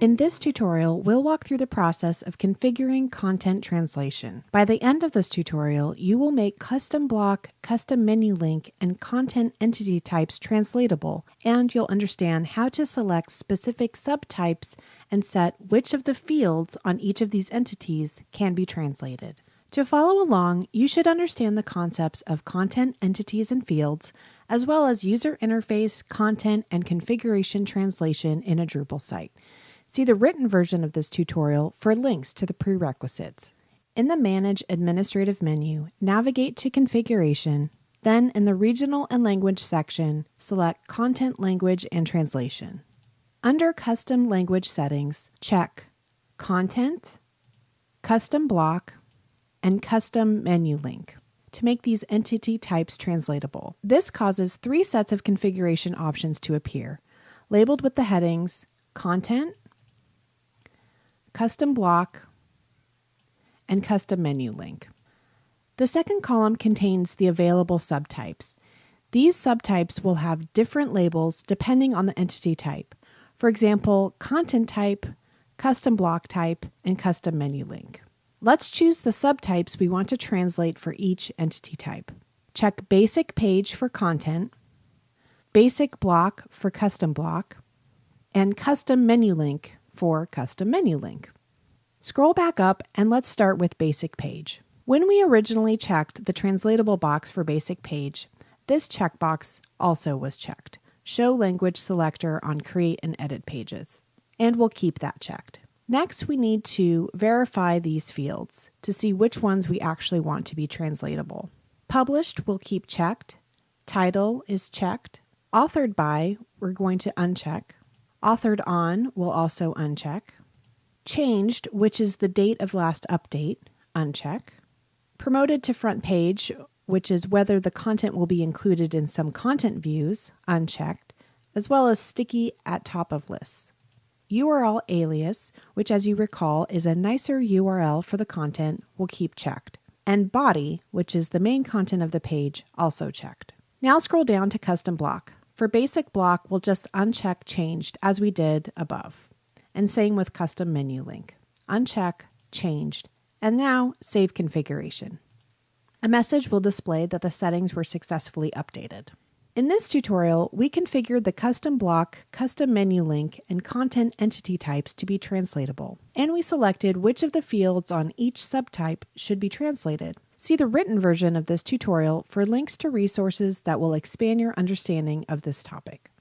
In this tutorial, we'll walk through the process of configuring content translation. By the end of this tutorial, you will make custom block, custom menu link, and content entity types translatable, and you'll understand how to select specific subtypes and set which of the fields on each of these entities can be translated. To follow along, you should understand the concepts of content entities and fields, as well as user interface, content, and configuration translation in a Drupal site. See the written version of this tutorial for links to the prerequisites. In the Manage Administrative menu, navigate to Configuration, then in the Regional and Language section, select Content Language and Translation. Under Custom Language Settings, check Content, Custom Block, and Custom Menu Link to make these entity types translatable. This causes three sets of configuration options to appear, labeled with the headings Content, custom block, and custom menu link. The second column contains the available subtypes. These subtypes will have different labels depending on the entity type. For example, content type, custom block type, and custom menu link. Let's choose the subtypes we want to translate for each entity type. Check Basic Page for content, Basic Block for custom block, and Custom Menu Link for Custom Menu Link. Scroll back up and let's start with Basic Page. When we originally checked the translatable box for Basic Page, this checkbox also was checked. Show Language Selector on Create and Edit Pages. And we'll keep that checked. Next, we need to verify these fields to see which ones we actually want to be translatable. Published will keep checked. Title is checked. Authored by, we're going to uncheck. Authored on will also uncheck. Changed, which is the date of last update, uncheck. Promoted to front page, which is whether the content will be included in some content views, unchecked, as well as sticky at top of lists. URL alias, which as you recall is a nicer URL for the content, will keep checked. And body, which is the main content of the page, also checked. Now scroll down to custom block. For basic block, we'll just uncheck changed as we did above. And same with custom menu link. Uncheck, changed, and now save configuration. A message will display that the settings were successfully updated. In this tutorial, we configured the custom block, custom menu link, and content entity types to be translatable, and we selected which of the fields on each subtype should be translated. See the written version of this tutorial for links to resources that will expand your understanding of this topic.